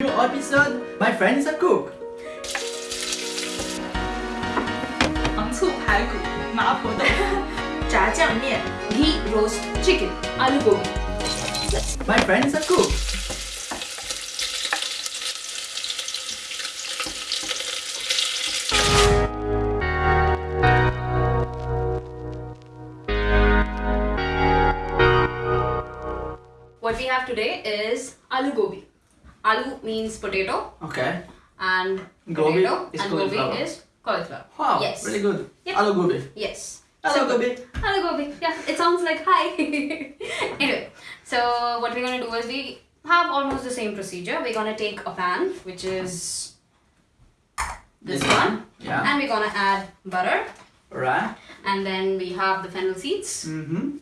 New episode, my friend is a cook. 糖醋排骨、麻婆豆腐、炸酱面 ghee roast chicken、aloo gobi。 My friend is a cook. What we have today is aloo gobi. Aloo means potato Okay. and Gobi potato is and cauliflower. gobi is cauliflower. Wow, Yes. really good. Yep. Aloo gobi. Yes. Aloo Simple. gobi. Aloo gobi. Yeah, it sounds like hi. anyway, so what we're gonna do is we have almost the same procedure. We're gonna take a pan, which is this one, Yeah. and we're gonna add butter, Right. and then we have the fennel seeds. Mm-hmm.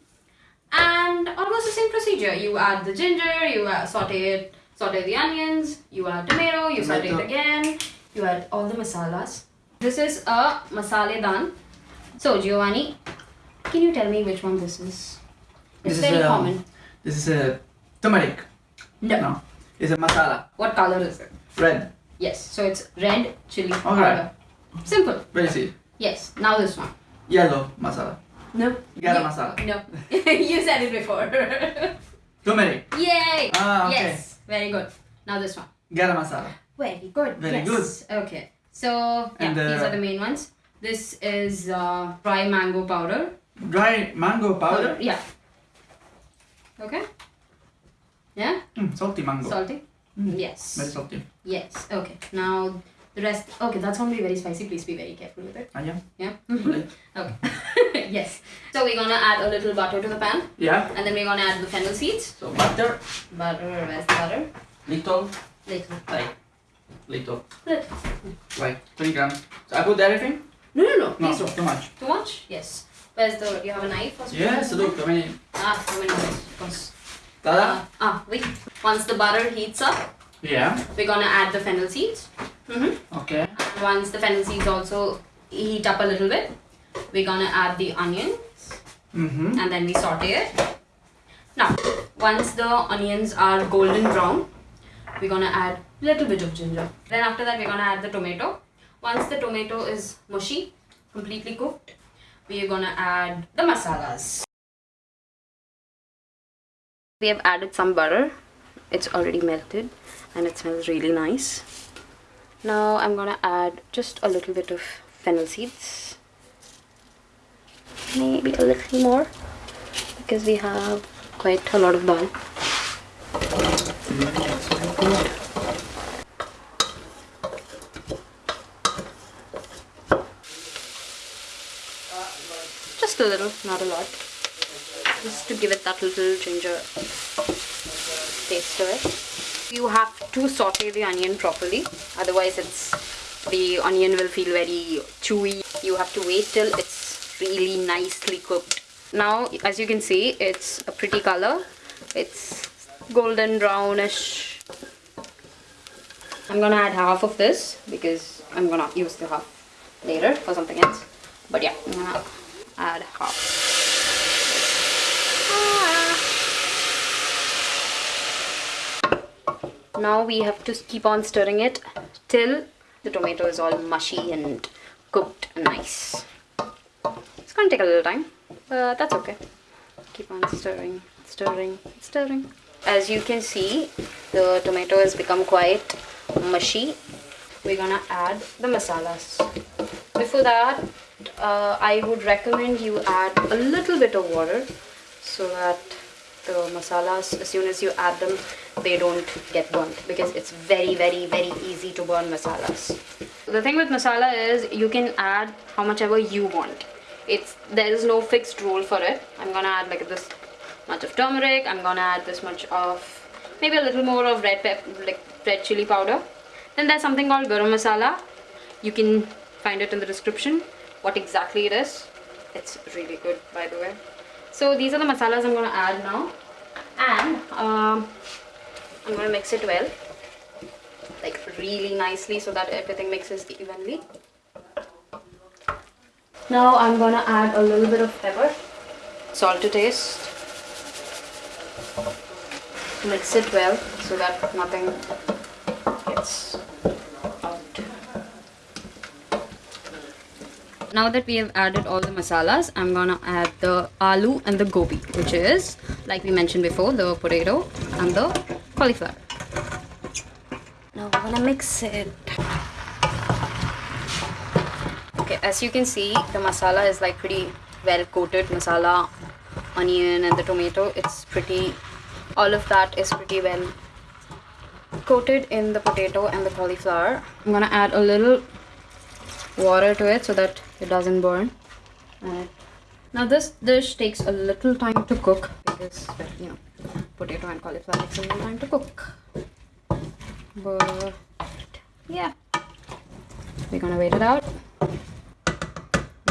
and almost the same procedure. You add the ginger, you uh, saute it, saute the onions, you add tomato, you saute it again, you add all the masalas. This is a masale dan. So Giovanni, can you tell me which one this is? It's This is, very um, common. This is a turmeric. No. No. It's a masala. What color is it? Red. Yes. So it's red chili Okay. powder. Simple. Very easy. Yes. Now this one. Yellow masala. No. Garam You- masala. No. you said it before. Turmeric. Yay. Ah, okay. Yes. Very good. Now this one. Garam masala. Very good. Very yes. Okay. So yeah, uh, these are the main ones. This is uh, dry mango powder. Dry mango powder. Yeah. Okay. Yeah. Mm, salty mango. Salty. Mm. Yes. Very salty. Yes. Okay. Now the rest. Okay, that's gonna be very spicy. Please be very careful with it. Ah, yeah. Yeah. Okay. okay. yes. So we're gonna add a little butter to the pan, Yeah. and then we're gonna add the fennel seeds. So butter. Butter. Where's the butter? Little. Little. Like. Little. Little. Like 20 grams. So I put everything? No, no, no. No, Please too much. Too much? Yes. Where's the? You have a knife or something? Yes, look, I mean, Ah, many minutes? Once. tada. Uh, ah, wait. Once the butter heats up, Yeah. we're gonna add the fennel seeds. Mm-hmm. Okay. And once the fennel seeds also heat up a little bit, we're gonna add the onion Mm-hmm. and then we saute it. Now, once the onions are golden brown, we're gonna add little bit of ginger. Then after that, we're gonna add the tomato. Once the tomato is mushy, completely cooked, we are gonna add the masalas. We have added some butter. It's already melted and it smells really nice. Now I'm gonna add just a little bit of fennel seeds. Maybe a little more because we have quite a lot of dal. Just a little, not a lot. Just to give it that little ginger taste to it. You have to saute the onion properly, otherwise it's the onion will feel very chewy. You have to wait till it's really nicely cooked. Now, as you can see, it's a pretty color. It's golden brownish. I'm gonna add half of this because I'm gonna use the half later for something else. But yeah, I'm gonna add half. Ah. Now we have to keep on stirring it till the tomato is all mushy and cooked nice. It's gonna take a little time, but that's okay. Keep on stirring, stirring, stirring. As you can see, the tomato has become quite mushy. We're gonna add the masalas. Before that, uh, I would recommend you add a little bit of water so that the masalas, as soon as you add them, they don't get burnt because it's very, very, very easy to burn masalas. The thing with masala is you can add how much ever you want. It's there is no fixed rule for it. I'm gonna add like this much of turmeric. I'm gonna add this much of maybe a little more of red pep like red chili powder. Then there's something called garam masala. You can find it in the description. What exactly it is? It's really good, by the way. So these are the masalas I'm gonna add now, and um, I'm gonna mix it well, like really nicely, so that everything mixes evenly. Now I'm gonna add a little bit of pepper, salt to taste. Mix it well so that nothing gets out. Now that we have added all the masalas, I'm gonna add the aloo and the gobi, which is, like we mentioned before, the potato and the cauliflower. Now we're gonna mix it. As you can see, the masala is like pretty well coated. Masala, onion, and the tomato. It's pretty. All of that is pretty well coated in the potato and the cauliflower. I'm gonna add a little water to it so that it doesn't burn. And now this dish takes a little time to cook because you know potato and cauliflower takes a little time to cook. But yeah, we're gonna wait it out.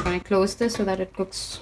I'm gonna close this so that it cooks